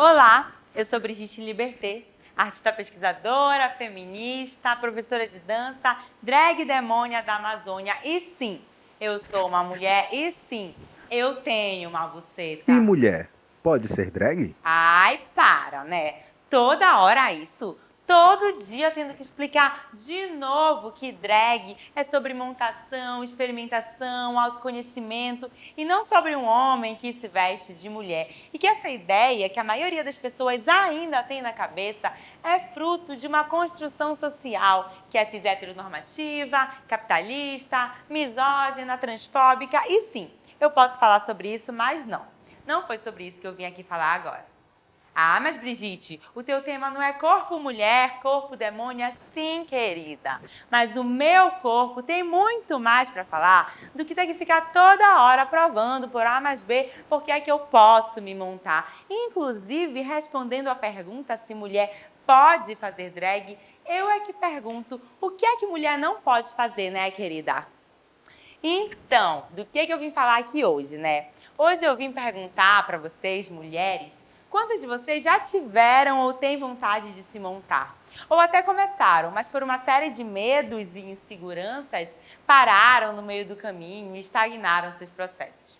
Olá, eu sou Brigitte Liberté, artista pesquisadora, feminista, professora de dança, drag demônia da Amazônia. E sim, eu sou uma mulher e sim, eu tenho uma buceta. E mulher, pode ser drag? Ai, para, né? Toda hora isso todo dia tendo que explicar de novo que drag é sobre montação, experimentação, autoconhecimento e não sobre um homem que se veste de mulher. E que essa ideia que a maioria das pessoas ainda tem na cabeça é fruto de uma construção social que é cis heteronormativa, capitalista, misógina, transfóbica e sim, eu posso falar sobre isso, mas não. Não foi sobre isso que eu vim aqui falar agora. Ah, mas Brigitte, o teu tema não é corpo mulher, corpo demônia, sim, querida. Mas o meu corpo tem muito mais para falar do que ter que ficar toda hora provando por A mais B porque é que eu posso me montar. Inclusive, respondendo a pergunta se mulher pode fazer drag, eu é que pergunto o que é que mulher não pode fazer, né, querida? Então, do que, é que eu vim falar aqui hoje, né? Hoje eu vim perguntar para vocês, mulheres, Quantas de vocês já tiveram ou têm vontade de se montar? Ou até começaram, mas por uma série de medos e inseguranças, pararam no meio do caminho e estagnaram seus processos.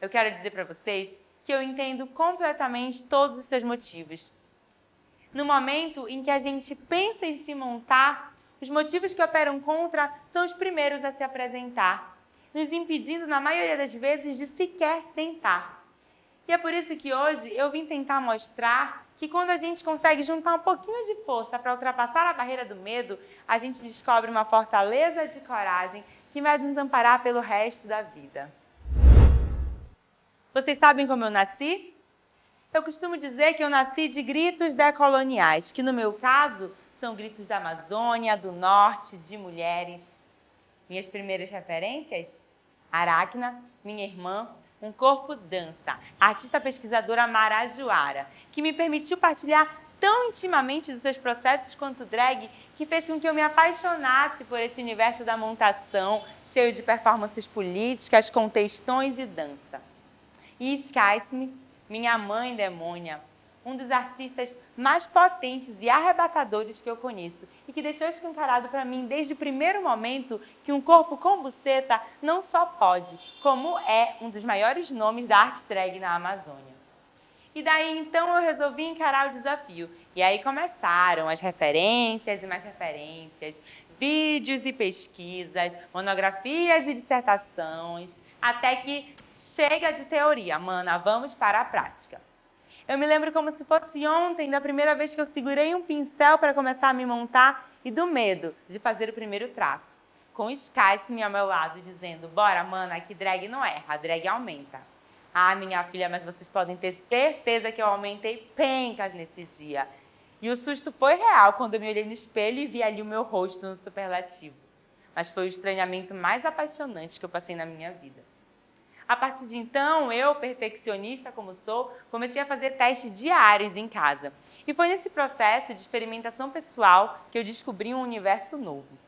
Eu quero dizer para vocês que eu entendo completamente todos os seus motivos. No momento em que a gente pensa em se montar, os motivos que operam contra são os primeiros a se apresentar, nos impedindo, na maioria das vezes, de sequer tentar. E é por isso que hoje eu vim tentar mostrar que quando a gente consegue juntar um pouquinho de força para ultrapassar a barreira do medo, a gente descobre uma fortaleza de coragem que vai nos amparar pelo resto da vida. Vocês sabem como eu nasci? Eu costumo dizer que eu nasci de gritos decoloniais, que no meu caso são gritos da Amazônia, do Norte, de mulheres. Minhas primeiras referências? Aracna, minha irmã, um Corpo Dança, artista pesquisadora marajoara, que me permitiu partilhar tão intimamente dos seus processos quanto drag que fez com que eu me apaixonasse por esse universo da montação, cheio de performances políticas, contextões e dança. E Skice-me, minha mãe demônia, um dos artistas mais potentes e arrebatadores que eu conheço e que deixou escancarado para mim desde o primeiro momento que um corpo com buceta não só pode, como é um dos maiores nomes da arte drag na Amazônia. E daí então eu resolvi encarar o desafio. E aí começaram as referências e mais referências, vídeos e pesquisas, monografias e dissertações, até que chega de teoria, mana, vamos para a prática. Eu me lembro como se fosse ontem, da primeira vez que eu segurei um pincel para começar a me montar e do medo de fazer o primeiro traço. Com o Skyce ao meu lado, dizendo, bora, mana, que drag não erra, a drag aumenta. Ah, minha filha, mas vocês podem ter certeza que eu aumentei pencas nesse dia. E o susto foi real quando eu me olhei no espelho e vi ali o meu rosto no superlativo. Mas foi o estranhamento mais apaixonante que eu passei na minha vida. A partir de então, eu, perfeccionista como sou, comecei a fazer testes diários em casa. E foi nesse processo de experimentação pessoal que eu descobri um universo novo.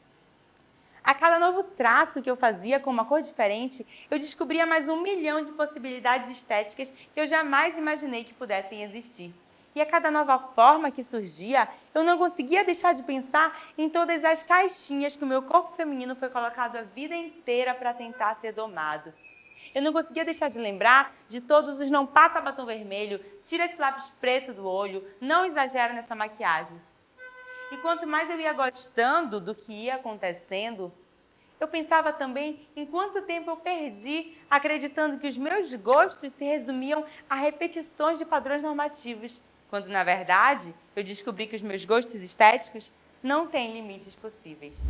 A cada novo traço que eu fazia com uma cor diferente, eu descobria mais um milhão de possibilidades estéticas que eu jamais imaginei que pudessem existir. E a cada nova forma que surgia, eu não conseguia deixar de pensar em todas as caixinhas que o meu corpo feminino foi colocado a vida inteira para tentar ser domado. Eu não conseguia deixar de lembrar de todos os não passa batom vermelho, tira esse lápis preto do olho, não exagera nessa maquiagem. E quanto mais eu ia gostando do que ia acontecendo, eu pensava também em quanto tempo eu perdi acreditando que os meus gostos se resumiam a repetições de padrões normativos, quando, na verdade, eu descobri que os meus gostos estéticos não têm limites possíveis.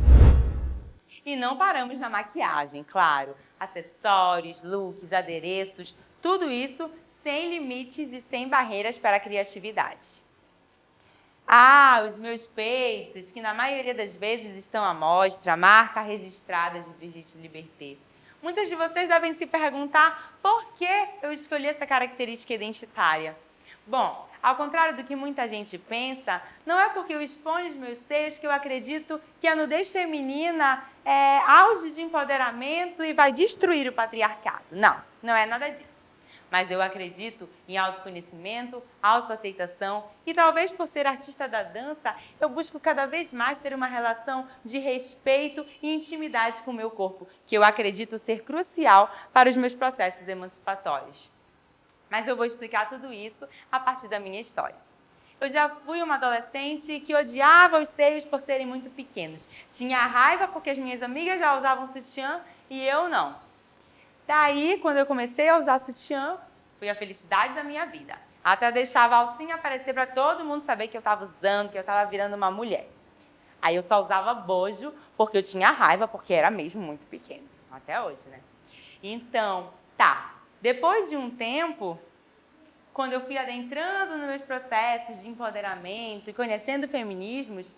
E não paramos na maquiagem, claro. Acessórios, looks, adereços, tudo isso sem limites e sem barreiras para a criatividade. Ah, os meus peitos, que na maioria das vezes estão à mostra, marca registrada de Brigitte Liberté. Muitas de vocês devem se perguntar por que eu escolhi essa característica identitária. Bom, ao contrário do que muita gente pensa, não é porque eu exponho os meus seios que eu acredito que a nudez feminina é auge de empoderamento e vai destruir o patriarcado. Não, não é nada disso. mas eu acredito em autoconhecimento, autoaceitação e talvez por ser artista da dança, eu busco cada vez mais ter uma relação de respeito e intimidade com o meu corpo, que eu acredito ser crucial para os meus processos emancipatórios. Mas eu vou explicar tudo isso a partir da minha história. Eu já fui uma adolescente que odiava os seios por serem muito pequenos. Tinha raiva porque as minhas amigas já usavam sutiã e eu não. Daí, quando eu comecei a usar sutiã, foi a felicidade da minha vida. Até deixava a alcinha aparecer para todo mundo saber que eu estava usando, que eu estava virando uma mulher. Aí eu só usava bojo porque eu tinha raiva, porque era mesmo muito pequeno. Até hoje, né? Então, tá. Depois de um tempo, quando eu fui adentrando nos meus processos de empoderamento e conhecendo feminismos,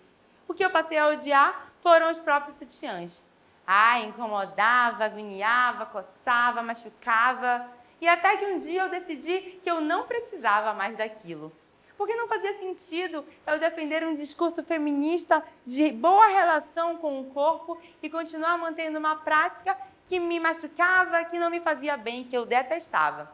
o que eu passei a odiar foram os próprios sutiãs. Ah, incomodava, agoniava, coçava, machucava. E até que um dia eu decidi que eu não precisava mais daquilo. Porque não fazia sentido eu defender um discurso feminista de boa relação com o corpo e continuar mantendo uma prática que me machucava, que não me fazia bem, que eu detestava.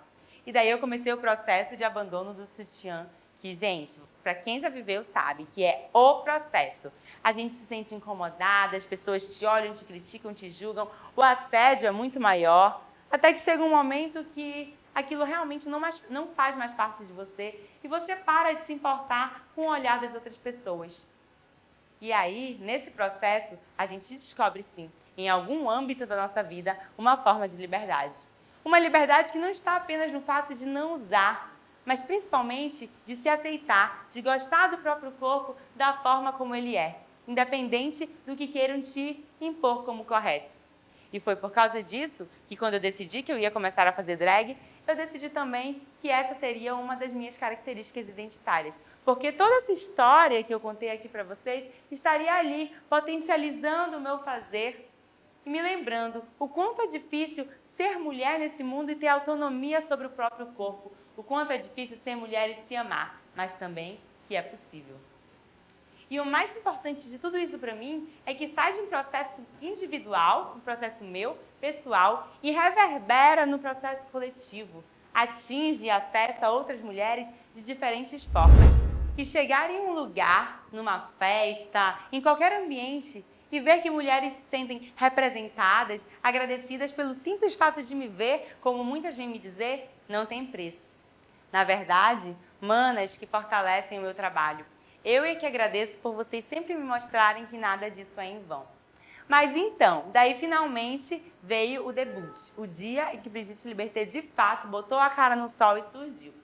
E daí eu comecei o processo de abandono do sutiã que, gente, para quem já viveu sabe que é o processo. A gente se sente incomodada, as pessoas te olham, te criticam, te julgam, o assédio é muito maior, até que chega um momento que aquilo realmente não, mais, não faz mais parte de você e você para de se importar com o olhar das outras pessoas. E aí, nesse processo, a gente descobre sim, em algum âmbito da nossa vida, uma forma de liberdade. Uma liberdade que não está apenas no fato de não usar mas principalmente de se aceitar, de gostar do próprio corpo da forma como ele é, independente do que queiram te impor como correto. E foi por causa disso que quando eu decidi que eu ia começar a fazer drag, eu decidi também que essa seria uma das minhas características identitárias. Porque toda essa história que eu contei aqui para vocês estaria ali, potencializando o meu fazer e me lembrando o quanto é difícil ser mulher nesse mundo e ter autonomia sobre o próprio corpo, o quanto é difícil ser mulher e se amar, mas também que é possível. E o mais importante de tudo isso para mim é que sai de um processo individual, um processo meu, pessoal, e reverbera no processo coletivo. Atinge e acessa outras mulheres de diferentes formas. Que chegar em um lugar, numa festa, em qualquer ambiente, e ver que mulheres se sentem representadas, agradecidas pelo simples fato de me ver, como muitas vêm me dizer, não tem preço. Na verdade, manas que fortalecem o meu trabalho. Eu é que agradeço por vocês sempre me mostrarem que nada disso é em vão. Mas então, daí finalmente veio o debut, o dia em que Brigitte Liberté de fato botou a cara no sol e surgiu.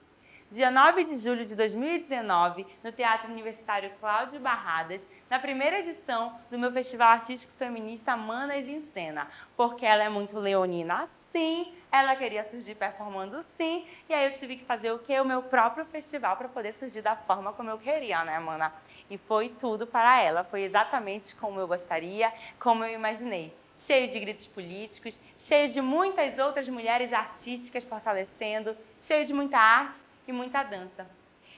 Dia 9 de julho de 2019, no Teatro Universitário Cláudio Barradas, na primeira edição do meu Festival Artístico Feminista Manas em Cena, porque ela é muito leonina sim, ela queria surgir performando sim, e aí eu tive que fazer o quê? O meu próprio festival para poder surgir da forma como eu queria, né, mana? E foi tudo para ela, foi exatamente como eu gostaria, como eu imaginei. Cheio de gritos políticos, cheio de muitas outras mulheres artísticas fortalecendo, cheio de muita arte e muita dança.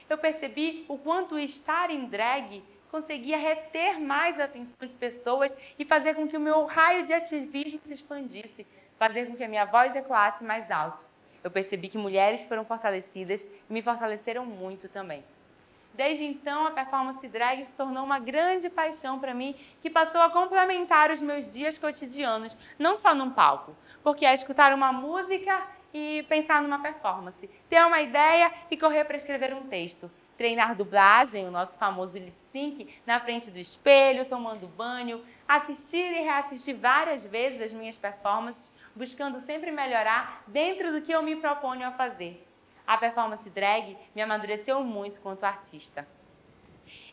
Eu percebi o quanto estar em drag conseguia reter mais a atenção de pessoas e fazer com que o meu raio de ativismo se expandisse, fazer com que a minha voz ecoasse mais alto. Eu percebi que mulheres foram fortalecidas e me fortaleceram muito também. Desde então, a performance drag se tornou uma grande paixão para mim, que passou a complementar os meus dias cotidianos, não só num palco, porque é escutar uma música e pensar numa performance, ter uma ideia e correr para escrever um texto, treinar dublagem, o nosso famoso lip sync, na frente do espelho, tomando banho, assistir e reassistir várias vezes as minhas performances, buscando sempre melhorar dentro do que eu me proponho a fazer. A performance drag me amadureceu muito quanto artista.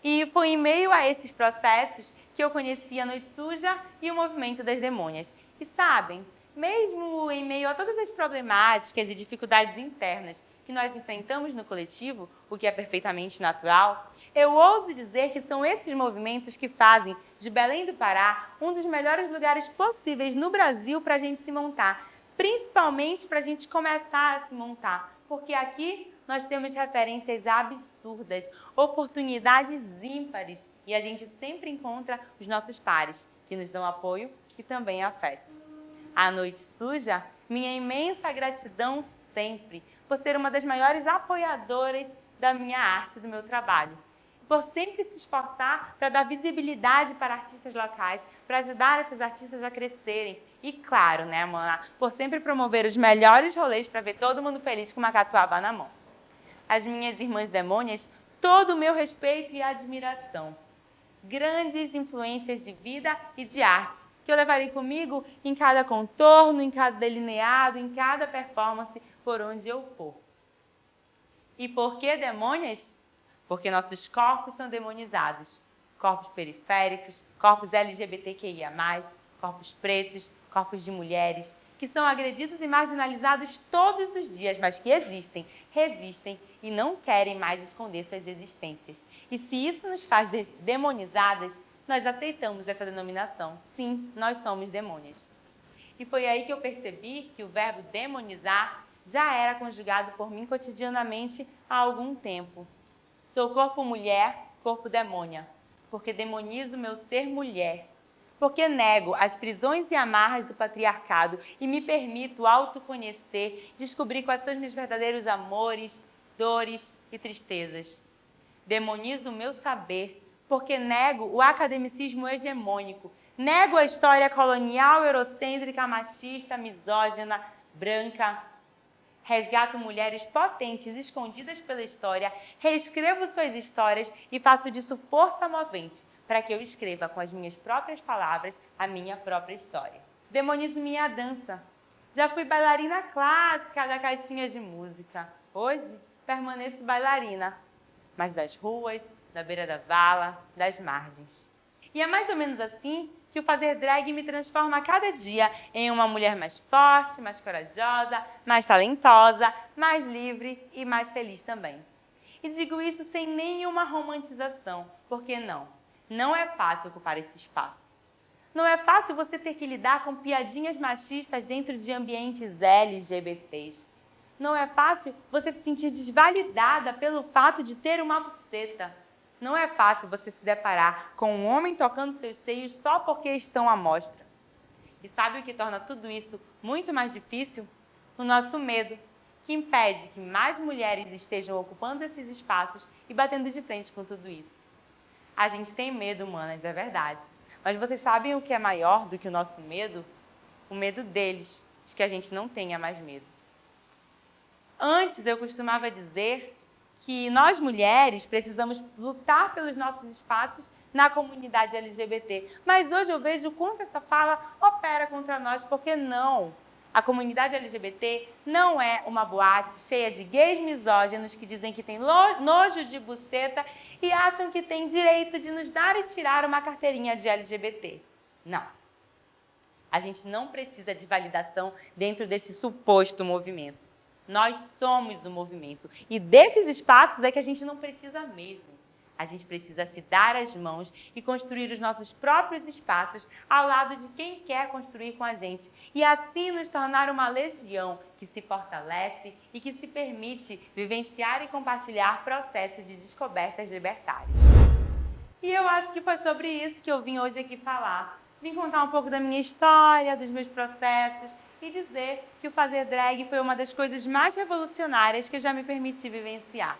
E foi em meio a esses processos que eu conheci a Noite Suja e o Movimento das Demônias. E sabem, mesmo em meio a todas as problemáticas e dificuldades internas que nós enfrentamos no coletivo, o que é perfeitamente natural, eu ouso dizer que são esses movimentos que fazem de Belém do Pará um dos melhores lugares possíveis no Brasil para a gente se montar, principalmente para a gente começar a se montar, porque aqui nós temos referências absurdas, oportunidades ímpares e a gente sempre encontra os nossos pares, que nos dão apoio e também afeto. A noite suja, minha imensa gratidão sempre por ser uma das maiores apoiadoras da minha arte, do meu trabalho. Por sempre se esforçar para dar visibilidade para artistas locais, para ajudar esses artistas a crescerem. E claro, né, Mona, por sempre promover os melhores rolês para ver todo mundo feliz com uma catuaba na mão. As minhas irmãs demônias, todo o meu respeito e admiração. Grandes influências de vida e de arte, que eu levarei comigo em cada contorno, em cada delineado, em cada performance, por onde eu for. E por que demônios? Porque nossos corpos são demonizados. Corpos periféricos, corpos LGBTQIA+, corpos pretos, corpos de mulheres, que são agredidos e marginalizados todos os dias, mas que existem, resistem e não querem mais esconder suas existências. E se isso nos faz de demonizadas, nós aceitamos essa denominação. Sim, nós somos demônios. E foi aí que eu percebi que o verbo demonizar já era conjugado por mim cotidianamente há algum tempo. Sou corpo mulher, corpo demônia, porque demonizo meu ser mulher, porque nego as prisões e amarras do patriarcado e me permito autoconhecer, descobrir quais são os meus verdadeiros amores, dores e tristezas. Demonizo o meu saber, porque nego o academicismo hegemônico, nego a história colonial, eurocêntrica, machista, misógina, branca, resgato mulheres potentes escondidas pela história, reescrevo suas histórias e faço disso força movente para que eu escreva com as minhas próprias palavras a minha própria história. Demonizo minha dança. Já fui bailarina clássica da caixinha de música. Hoje, permaneço bailarina, mas das ruas, da beira da vala, das margens. E é mais ou menos assim que o fazer drag me transforma a cada dia em uma mulher mais forte, mais corajosa, mais talentosa, mais livre e mais feliz também. E digo isso sem nenhuma romantização, porque não, não é fácil ocupar esse espaço. Não é fácil você ter que lidar com piadinhas machistas dentro de ambientes LGBTs. Não é fácil você se sentir desvalidada pelo fato de ter uma buceta não é fácil você se deparar com um homem tocando seus seios só porque estão à mostra. E sabe o que torna tudo isso muito mais difícil? O nosso medo, que impede que mais mulheres estejam ocupando esses espaços e batendo de frente com tudo isso. A gente tem medo, manas, é verdade. Mas vocês sabem o que é maior do que o nosso medo? O medo deles, de que a gente não tenha mais medo. Antes eu costumava dizer que nós mulheres precisamos lutar pelos nossos espaços na comunidade LGBT. Mas hoje eu vejo quanto essa fala opera contra nós, porque não. A comunidade LGBT não é uma boate cheia de gays misóginos que dizem que tem nojo de buceta e acham que tem direito de nos dar e tirar uma carteirinha de LGBT. Não. A gente não precisa de validação dentro desse suposto movimento. Nós somos o movimento. E desses espaços é que a gente não precisa mesmo. A gente precisa se dar as mãos e construir os nossos próprios espaços ao lado de quem quer construir com a gente. E assim nos tornar uma legião que se fortalece e que se permite vivenciar e compartilhar processos de descobertas libertárias. E eu acho que foi sobre isso que eu vim hoje aqui falar. Vim contar um pouco da minha história, dos meus processos, e dizer que o fazer drag foi uma das coisas mais revolucionárias que eu já me permiti vivenciar.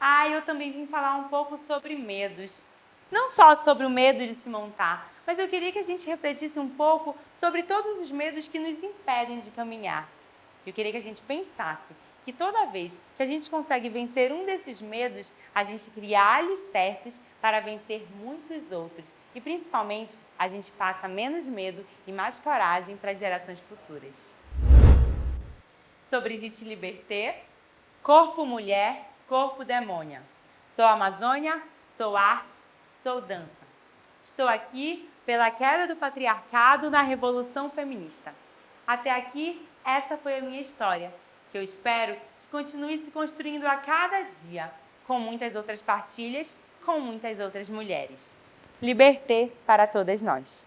Ah, eu também vim falar um pouco sobre medos. Não só sobre o medo de se montar, mas eu queria que a gente refletisse um pouco sobre todos os medos que nos impedem de caminhar. Eu queria que a gente pensasse que toda vez que a gente consegue vencer um desses medos, a gente cria alicerces para vencer muitos outros. E principalmente, a gente passa menos medo e mais coragem para as gerações futuras. Sobre Vite Liberté, corpo mulher, corpo demônia. Sou Amazônia, sou arte, sou dança. Estou aqui pela queda do patriarcado na Revolução Feminista. Até aqui, essa foi a minha história que eu espero que continue se construindo a cada dia, com muitas outras partilhas, com muitas outras mulheres. Liberté para todas nós.